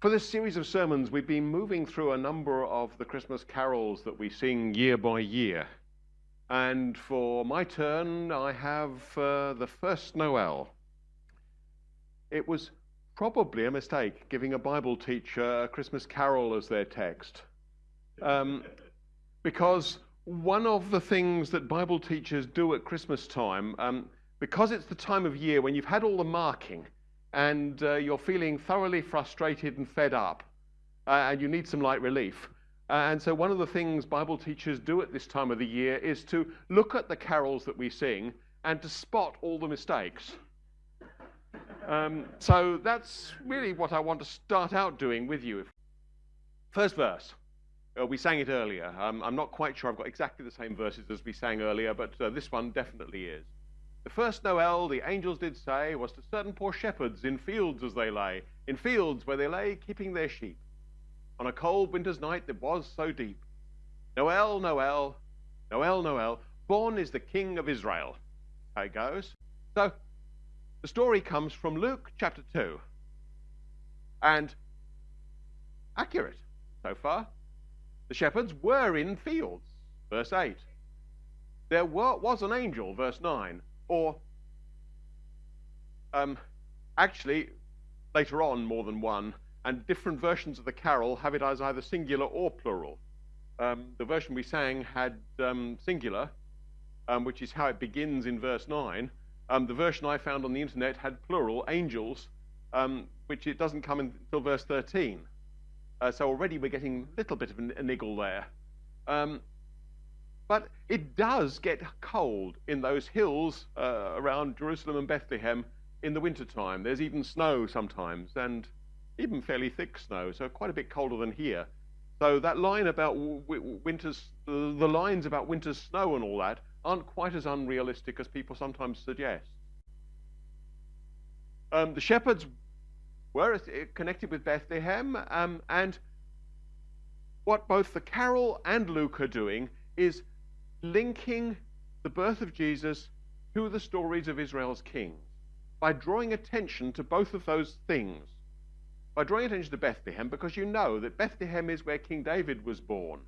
For this series of sermons, we've been moving through a number of the Christmas carols that we sing year by year. And for my turn, I have uh, the first Noel. It was probably a mistake giving a Bible teacher a Christmas carol as their text. Um, because one of the things that Bible teachers do at Christmas time, um, because it's the time of year when you've had all the marking, and uh, you're feeling thoroughly frustrated and fed up, uh, and you need some light relief. Uh, and so, one of the things Bible teachers do at this time of the year is to look at the carols that we sing and to spot all the mistakes. Um, so, that's really what I want to start out doing with you. First verse. Uh, we sang it earlier. Um, I'm not quite sure I've got exactly the same verses as we sang earlier, but uh, this one definitely is. The first Noel, the angels did say, was to certain poor shepherds in fields as they lay, in fields where they lay keeping their sheep. On a cold winter's night that was so deep. Noel, Noel, Noel, Noel, born is the King of Israel. How it goes. So, the story comes from Luke chapter 2. And accurate so far. The shepherds were in fields, verse 8. There was an angel, verse 9 or um, actually, later on, more than one, and different versions of the carol have it as either singular or plural. Um, the version we sang had um, singular, um, which is how it begins in verse 9. Um, the version I found on the internet had plural, angels, um, which it doesn't come until verse 13. Uh, so already we're getting a little bit of a, a niggle there. But it does get cold in those hills uh, around Jerusalem and Bethlehem in the wintertime. There's even snow sometimes, and even fairly thick snow, so quite a bit colder than here. So that line about winter's, the lines about winter's snow and all that aren't quite as unrealistic as people sometimes suggest. Um, the shepherds were connected with Bethlehem, um, and what both the carol and Luke are doing is linking the birth of Jesus to the stories of Israel's kings by drawing attention to both of those things. By drawing attention to Bethlehem, because you know that Bethlehem is where King David was born,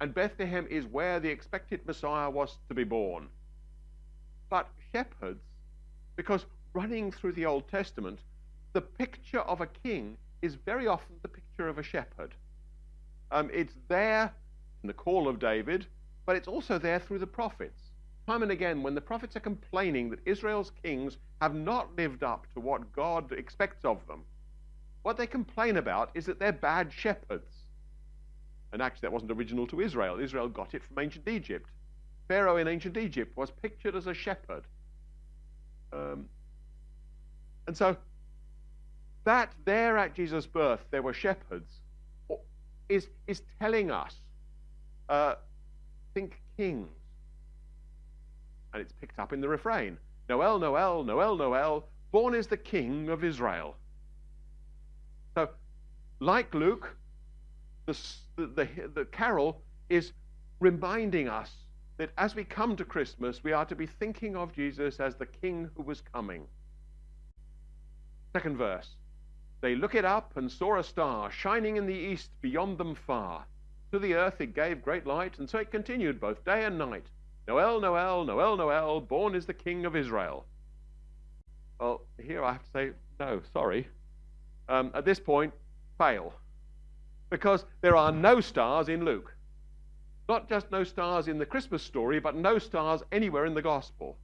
and Bethlehem is where the expected Messiah was to be born. But shepherds, because running through the Old Testament, the picture of a king is very often the picture of a shepherd. Um, it's there in the call of David, but it's also there through the prophets. Time and again, when the prophets are complaining that Israel's kings have not lived up to what God expects of them, what they complain about is that they're bad shepherds. And actually, that wasn't original to Israel. Israel got it from ancient Egypt. Pharaoh in ancient Egypt was pictured as a shepherd. Um, and so, that there at Jesus' birth, there were shepherds, is, is telling us uh, think kings. And it's picked up in the refrain Noel, Noel, Noel, Noel, born is the King of Israel. So, like Luke, the, the, the carol is reminding us that as we come to Christmas, we are to be thinking of Jesus as the King who was coming. Second verse. They look it up and saw a star shining in the east beyond them far. To the earth it gave great light, and so it continued both day and night. Noel, Noel, Noel, Noel, born is the King of Israel. Well, here I have to say, no, sorry. Um, at this point, fail. Because there are no stars in Luke. Not just no stars in the Christmas story, but no stars anywhere in the gospel.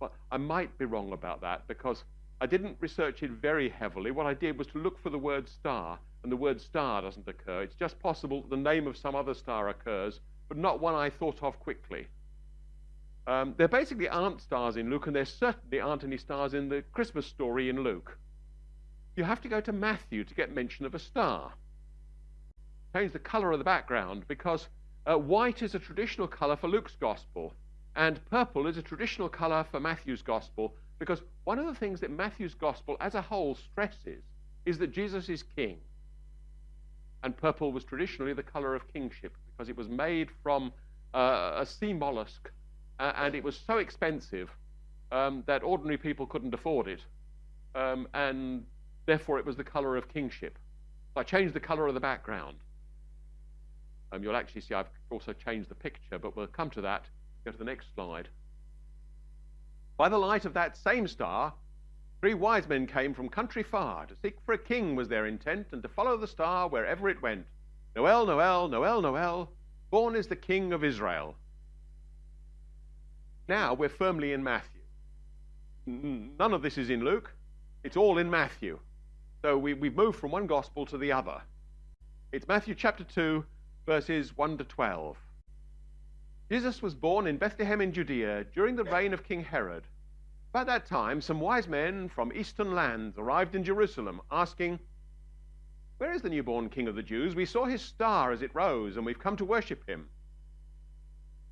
But I might be wrong about that because I didn't research it very heavily. What I did was to look for the word star, and the word star doesn't occur. It's just possible that the name of some other star occurs, but not one I thought of quickly. Um, there basically aren't stars in Luke, and there certainly aren't any stars in the Christmas story in Luke. You have to go to Matthew to get mention of a star. Change the color of the background because uh, white is a traditional color for Luke's gospel, and purple is a traditional color for Matthew's gospel, because one of the things that Matthew's gospel as a whole stresses is that Jesus is king. And purple was traditionally the color of kingship because it was made from uh, a sea mollusk uh, and it was so expensive um, that ordinary people couldn't afford it. Um, and therefore it was the color of kingship. So I changed the color of the background. Um, you'll actually see I've also changed the picture, but we'll come to that. Go to the next slide. By the light of that same star, three wise men came from country far. To seek for a king was their intent, and to follow the star wherever it went. Noel, Noel, Noel, Noel, born is the King of Israel. Now we're firmly in Matthew. None of this is in Luke, it's all in Matthew. So we, we've moved from one gospel to the other. It's Matthew chapter 2, verses 1 to 12. Jesus was born in Bethlehem in Judea during the reign of King Herod. About that time, some wise men from eastern lands arrived in Jerusalem, asking, Where is the newborn King of the Jews? We saw his star as it rose, and we've come to worship him.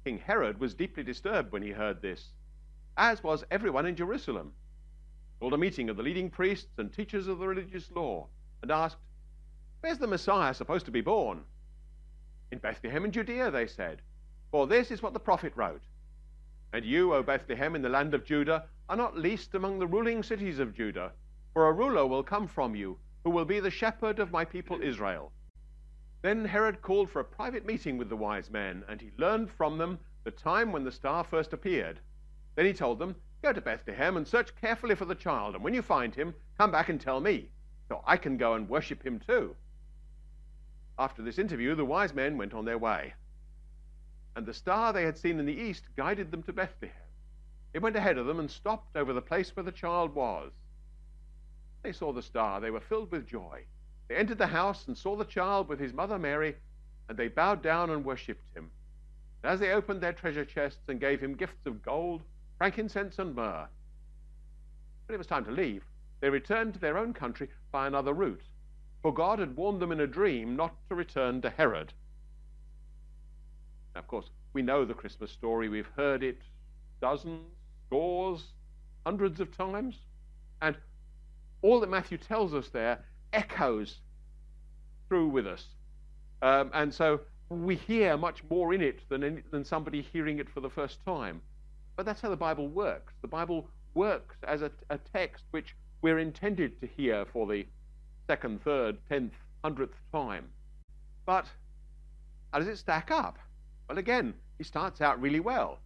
King Herod was deeply disturbed when he heard this, as was everyone in Jerusalem. He called a meeting of the leading priests and teachers of the religious law, and asked, Where's the Messiah supposed to be born? In Bethlehem in Judea, they said, for this is what the prophet wrote. And you, O Bethlehem, in the land of Judah, are not least among the ruling cities of Judah, for a ruler will come from you, who will be the shepherd of my people Israel. Then Herod called for a private meeting with the wise men, and he learned from them the time when the star first appeared. Then he told them, Go to Bethlehem and search carefully for the child, and when you find him, come back and tell me, so I can go and worship him too. After this interview, the wise men went on their way. And the star they had seen in the east guided them to Bethlehem. It went ahead of them and stopped over the place where the child was. They saw the star. They were filled with joy. They entered the house and saw the child with his mother Mary, and they bowed down and worshipped him. And as they opened their treasure chests and gave him gifts of gold, frankincense, and myrrh, when it was time to leave, they returned to their own country by another route for God had warned them in a dream not to return to Herod. Now, of course, we know the Christmas story. We've heard it dozens, scores, hundreds of times. And all that Matthew tells us there echoes through with us. Um, and so we hear much more in it than, in, than somebody hearing it for the first time. But that's how the Bible works. The Bible works as a, a text which we're intended to hear for the second, third, tenth, hundredth time. But how does it stack up? Well, again, he starts out really well.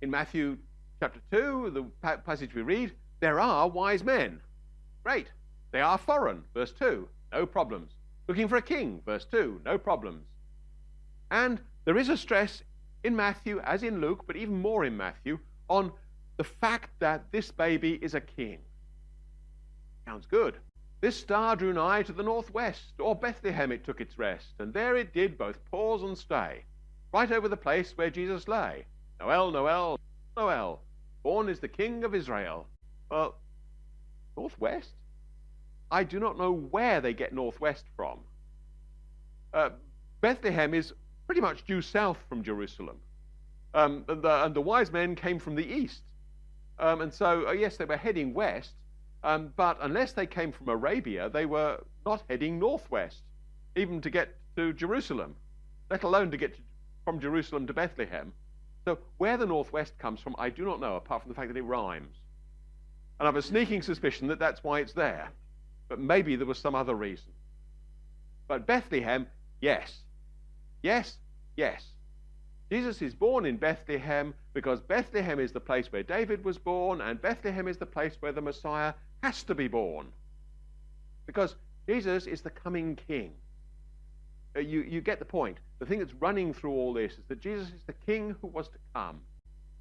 In Matthew chapter 2, the passage we read, there are wise men. Great. They are foreign, verse 2, no problems. Looking for a king, verse 2, no problems. And there is a stress in Matthew, as in Luke, but even more in Matthew, on the fact that this baby is a king. Sounds good. This star drew nigh to the northwest, or Bethlehem it took its rest, and there it did both pause and stay, right over the place where Jesus lay. Noel, Noel, Noel, born is the King of Israel. Well, northwest? I do not know where they get northwest from. Uh, Bethlehem is pretty much due south from Jerusalem. Um, and, the, and, the, wise men came from the east. Um, and so, uh, yes, they were heading west, um, but unless they came from Arabia, they were not heading northwest, even to get to Jerusalem, let alone to get to, from Jerusalem to Bethlehem. So where the northwest comes from, I do not know, apart from the fact that it rhymes. And I have a sneaking suspicion that that's why it's there. But maybe there was some other reason. But Bethlehem, yes. Yes, yes. Jesus is born in Bethlehem because Bethlehem is the place where David was born, and Bethlehem is the place where the Messiah has to be born because Jesus is the coming king. Uh, you, you get the point. The thing that's running through all this is that Jesus is the king who was to come.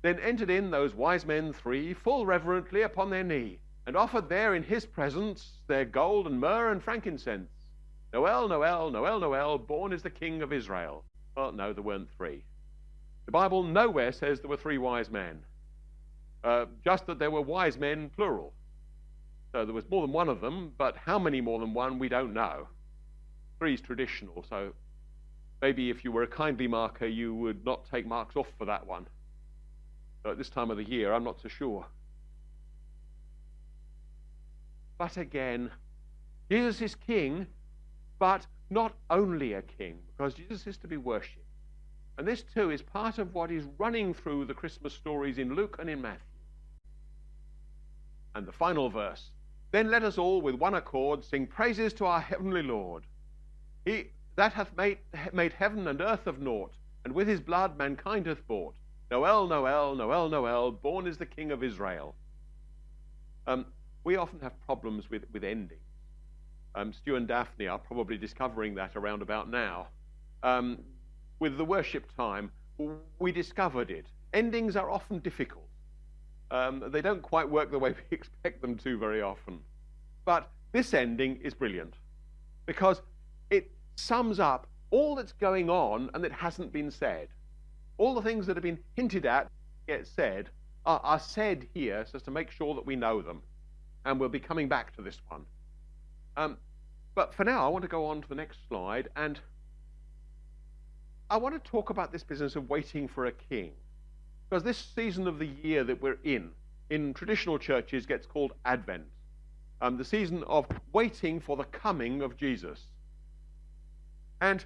Then entered in those wise men three, full reverently upon their knee, and offered there in his presence their gold and myrrh and frankincense. Noel, Noel, Noel, Noel, born is the king of Israel. Well, no, there weren't three. The Bible nowhere says there were three wise men, uh, just that there were wise men, plural. So there was more than one of them, but how many more than one, we don't know. Three is traditional, so maybe if you were a kindly marker, you would not take marks off for that one. So at this time of the year, I'm not so sure. But again, Jesus is king, but not only a king, because Jesus is to be worshipped. And this too is part of what is running through the Christmas stories in Luke and in Matthew. And the final verse Then let us all with one accord sing praises to our heavenly Lord. He that hath made, made heaven and earth of naught, and with his blood mankind hath bought. Noel, Noel, Noel, Noel, born is the King of Israel. Um, we often have problems with, with endings. Um, Stu and Daphne are probably discovering that around about now. Um, with the worship time, we discovered it. Endings are often difficult. Um, they don't quite work the way we expect them to very often. But this ending is brilliant because it sums up all that's going on and that hasn't been said. All the things that have been hinted at, get said, are, are said here so as to make sure that we know them. And we'll be coming back to this one. Um, but for now, I want to go on to the next slide and I want to talk about this business of waiting for a king. Because this season of the year that we're in, in traditional churches, gets called Advent. Um, the season of waiting for the coming of Jesus. And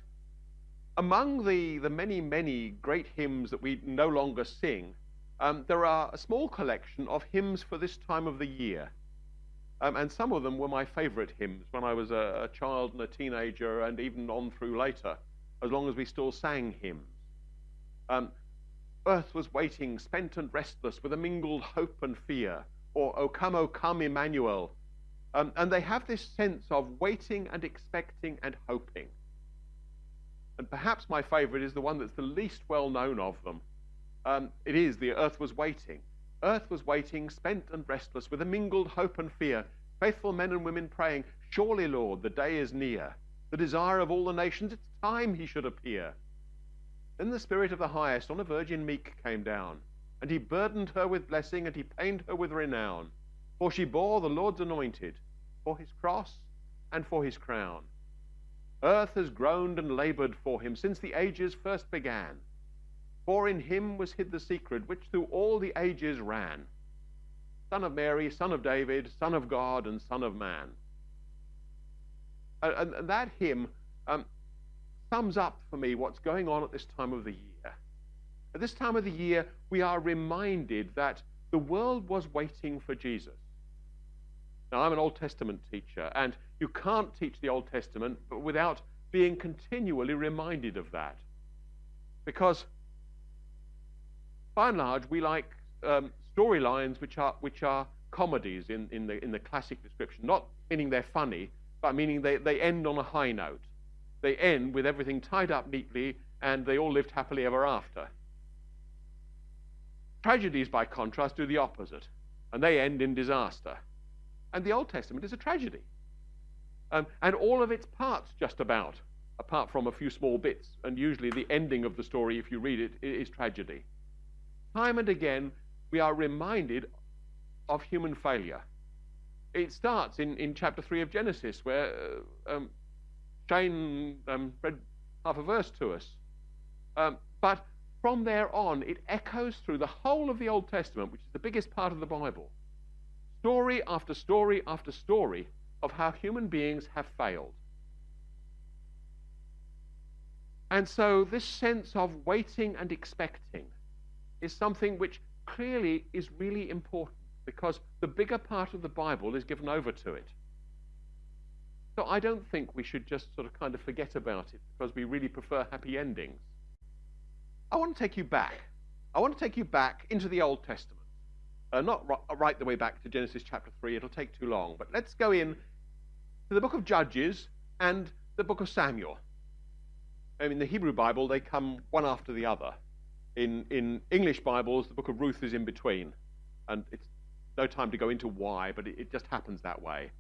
among the, the many, many great hymns that we no longer sing, um, there are a small collection of hymns for this time of the year. Um, and some of them were my favorite hymns when I was a, a, child and a teenager and even on through later, as long as we still sang hymns. Um, Earth was waiting, spent and restless, with a mingled hope and fear, or O come, O come, Emmanuel. Um, and they have this sense of waiting and expecting and hoping. And perhaps my favorite is the one that's the least well known of them. Um, it is the earth was waiting. Earth was waiting, spent and restless, with a mingled hope and fear. Faithful men and women praying, Surely, Lord, the day is near. The desire of all the nations, it's time he should appear. Then the Spirit of the Highest on a virgin meek came down, and he burdened her with blessing, and he pained her with renown. For she bore the Lord's anointed, for his cross and for his crown. Earth has groaned and labored for him since the ages first began. For in him was hid the secret which through all the ages ran. Son of Mary, son of David, son of God, and son of man. And, and that hymn um, sums up for me what's going on at this time of the year. At this time of the year, we are reminded that the world was waiting for Jesus. Now, I'm an Old Testament teacher, and you can't teach the Old Testament without being continually reminded of that. Because, by and large, we like um, storylines which are, which are comedies in, in, the, in the classic description, not meaning they're funny, but meaning they, they end on a high note. They end with everything tied up neatly, and they all lived happily ever after. Tragedies, by contrast, do the opposite, and they end in disaster. And the Old Testament is a tragedy. Um, and all of its parts, just about, apart from a few small bits, and usually the ending of the story, if you read it, is tragedy. Time and again, we are reminded of human failure. It starts in, in chapter 3 of Genesis, where uh, um, Shane um, read half a verse to us. Um, but from there on, it echoes through the whole of the Old Testament, which is the biggest part of the Bible. Story after story after story of how human beings have failed. And so, this sense of waiting and expecting is something which clearly is really important because the bigger part of the Bible is given over to it. So, I don't think we should just sort of kind of forget about it because we really prefer happy endings. I want to take you back. I want to take you back into the Old Testament. Uh, not right the way back to Genesis chapter 3, it'll take too long, but let's go in to the book of Judges and the book of Samuel. I mean, in the Hebrew Bible, they come one after the other. In, in English Bibles, the book of Ruth is in between. And it's no time to go into why, but it, it just happens that way.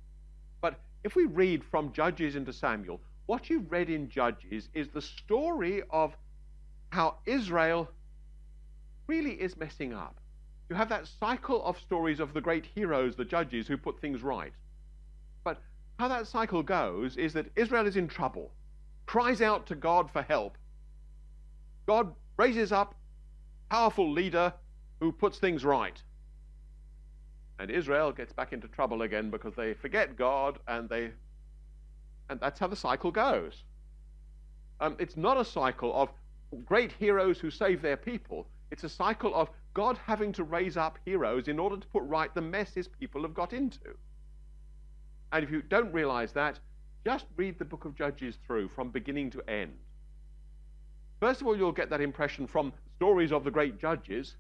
But if we read from Judges into Samuel, what you've read in Judges is the story of how Israel really is messing up. You have that cycle of stories of the great heroes, the judges, who put things right. But how that cycle goes is that Israel is in trouble, cries out to God for help. God raises up a powerful leader who puts things right. And Israel gets back into trouble again because they forget God and they and that's how the cycle goes. Um, it's not a cycle of great heroes who save their people. It's a cycle of God having to raise up heroes in order to put right the mess his people have got into. And if you don't realize that, just read the book of Judges through from beginning to end. First of all, you'll get that impression from stories of the great judges.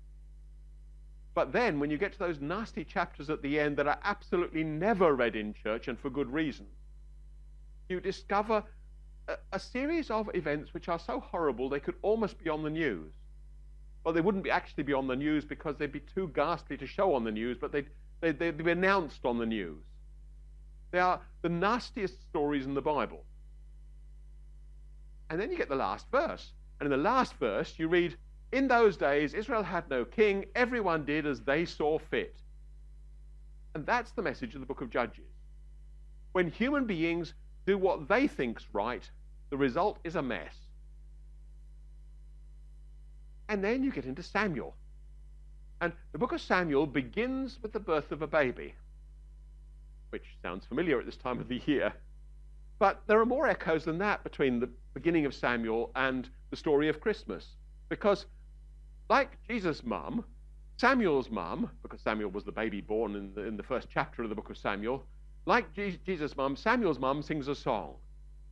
But then, when you get to those nasty chapters at the end that are absolutely never read in church and for good reason, you discover a, a series of events which are so horrible they could almost be on the news. Well, they wouldn't be actually be on the news because they'd be too ghastly to show on the news, but they'd, they'd, they'd be announced on the news. They are the nastiest stories in the Bible. And then you get the last verse. And in the last verse, you read, In those days, Israel had no king. Everyone did as they saw fit. And that's the message of the book of Judges. When human beings do what they think's right, the result is a mess. And then you get into Samuel. And the book of Samuel begins with the birth of a baby, which sounds familiar at this time of the year. But there are more echoes than that between the beginning of Samuel and the story of Christmas. Because, like Jesus' mum, Samuel's mum, because Samuel was the baby born in the, in the first chapter of the book of Samuel, like Jesus' mum, Samuel's mum sings a song.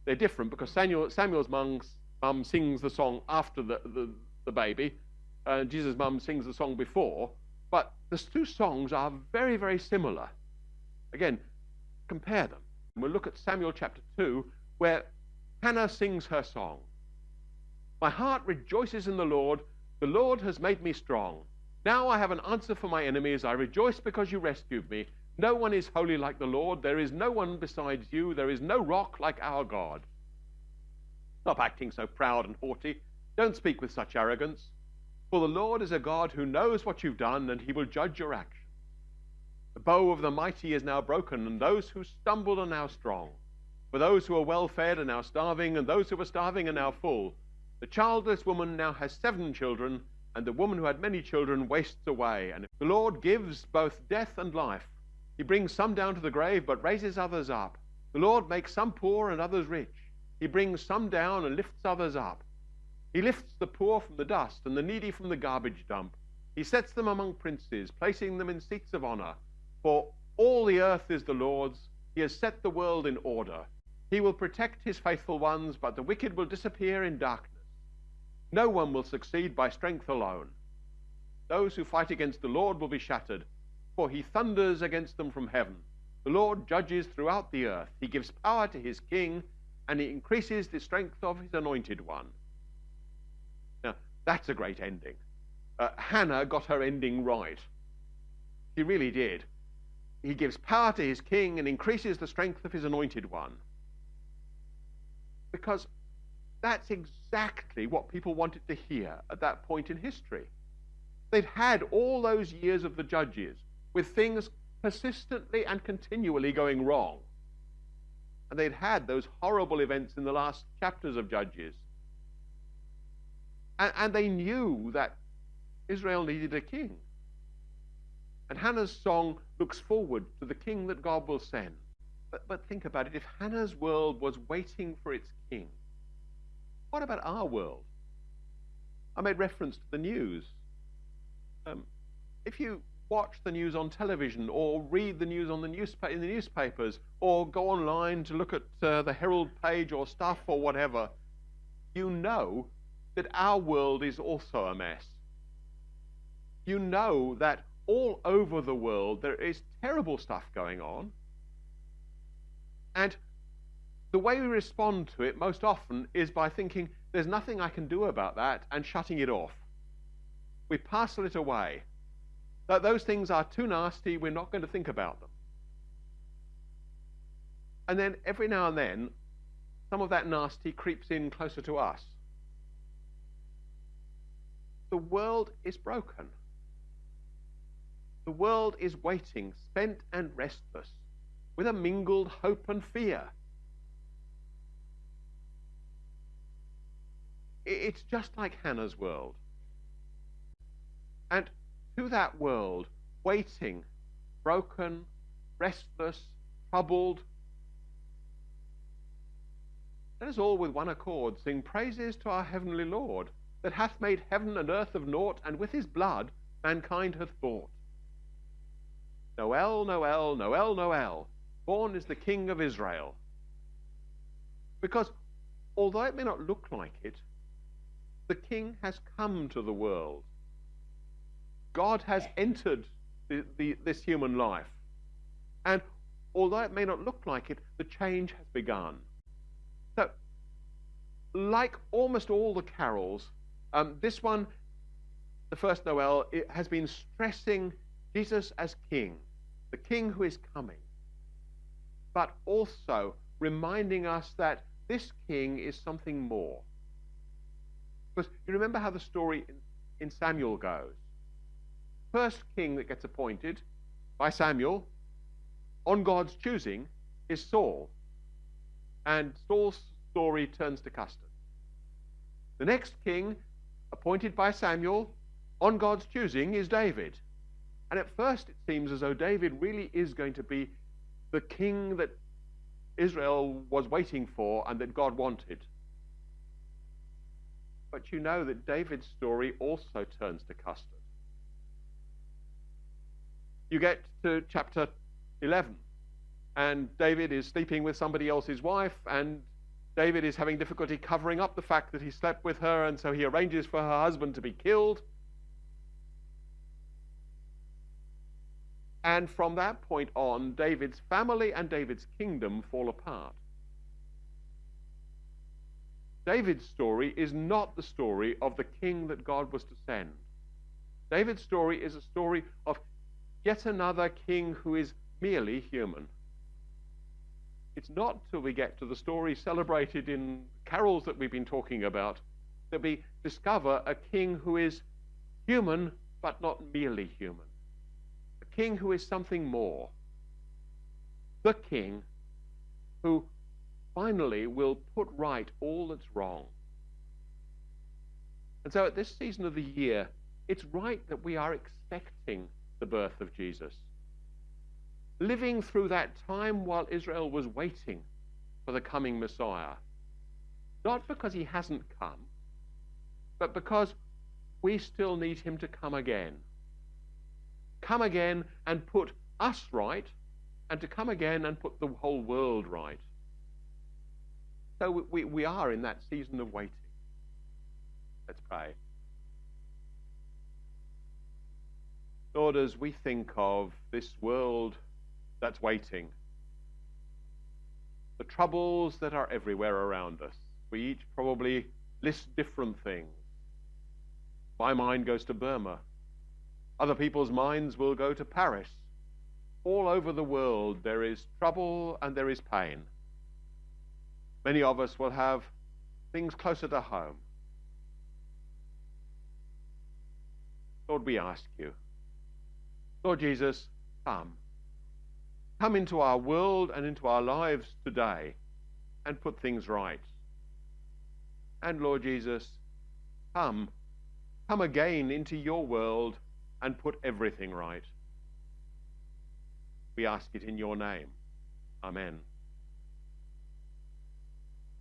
They're different because Samuel, Samuel's mum, mum sings the song after the, the, the baby, and Jesus' mum sings the song before. But the two songs are very, very similar. Again, compare them. we'll look at Samuel chapter 2, where Hannah sings her song. My heart rejoices in the Lord. The Lord has made me strong. Now I have an answer for my enemies. I rejoice because you rescued me. No one is holy like the Lord. There is no one besides you. There is no rock like our God. Stop acting so proud and haughty. Don't speak with such arrogance. For the Lord is a God who knows what you've done, and he will judge your action. The bow of the mighty is now broken, and those who stumbled are now strong. For those who are well fed are now starving, and those who are starving are now full. The childless woman now has seven children, and the woman who had many children wastes away. And the Lord gives both death and life. He brings some down to the grave, but raises others up. The Lord makes some poor and others rich. He brings some down and lifts others up. He lifts the poor from the dust and the needy from the garbage dump. He sets them among princes, placing them in seats of honor. For all the earth is the Lord's. He has set the world in order. He will protect his faithful ones, but the wicked will disappear in darkness. No one will succeed by strength alone. Those who fight against the Lord will be shattered for he thunders against them from heaven. The Lord judges throughout the earth. He gives power to his king, and he increases the strength of his anointed one. Now, that's a great ending. Uh, Hannah got her ending right. She really did. He gives power to his king and increases the strength of his anointed one. Because that's exactly what people wanted to hear at that point in history. They'd had all those years of the judges with things persistently and continually going wrong. And they'd had those horrible events in the last chapters of Judges. And, and they knew that Israel needed a king. And Hannah's song looks forward to the king that God will send. But, but think about it if Hannah's world was waiting for its king, what about our world? I made reference to the news. Um, if you watch the news on television or read the news on the newspa- in the newspapers or go online to look at uh, the Herald page or stuff or whatever, you know that our world is also a mess. You know that all over the world there is terrible stuff going on. And the way we respond to it most often is by thinking, there's nothing I can do about that, and shutting it off. We parcel it away that those things are too nasty, we're not going to think about them. And then every now and then, some of that nasty creeps in closer to us. The world is broken. The world is waiting, spent and restless, with a mingled hope and fear. It's just like Hannah's world. And to that world, waiting, broken, restless, troubled. Let us all with one accord sing praises to our heavenly Lord, that hath made heaven and earth of naught, and with his blood mankind hath bought. Noel, Noel, Noel, Noel, Born is the King of Israel. Because although it may not look like it, the King has come to the world. God has entered the, the, this human life. And although it may not look like it, the change has begun. So, like almost all the carols, um, this one, the first Noel, it has been stressing Jesus as King, the King who is coming, but also reminding us that this King is something more. Because you remember how the story in, in Samuel goes. First king that gets appointed by Samuel on God's choosing is Saul. And Saul's story turns to custard. The next king appointed by Samuel on God's choosing is David. And at first it seems as though David really is going to be the king that Israel was waiting for and that God wanted. But you know that David's story also turns to custard. You get to chapter 11, and David is sleeping with somebody else's wife, and David is having difficulty covering up the fact that he slept with her, and so he arranges for her husband to be killed. And from that point on, David's family and David's kingdom fall apart. David's story is not the story of the king that God was to send. David's story is a story of yet another king who is merely human. It's not till we get to the story celebrated in carols that we've been talking about that we discover a king who is human but not merely human. King who is something more. The king who finally will put right all that's wrong. And so at this season of the year, it's right that we are expecting the birth of Jesus. Living through that time while Israel was waiting for the coming Messiah. Not because he hasn't come, but because we still need him to come again. Come again and put us right, and to come again and put the whole world right. So we, we are in that season of waiting. Let's pray. Lord, as we think of this world that's waiting, the troubles that are everywhere around us, we each probably list different things. My mind goes to Burma. Other people's minds will go to Paris. All over the world, there is trouble and there is pain. Many of us will have things closer to home. Lord, we ask you Lord Jesus, come. Come into our world and into our lives today and put things right. And Lord Jesus, come. Come again into your world and put everything right. We ask it in your name. Amen.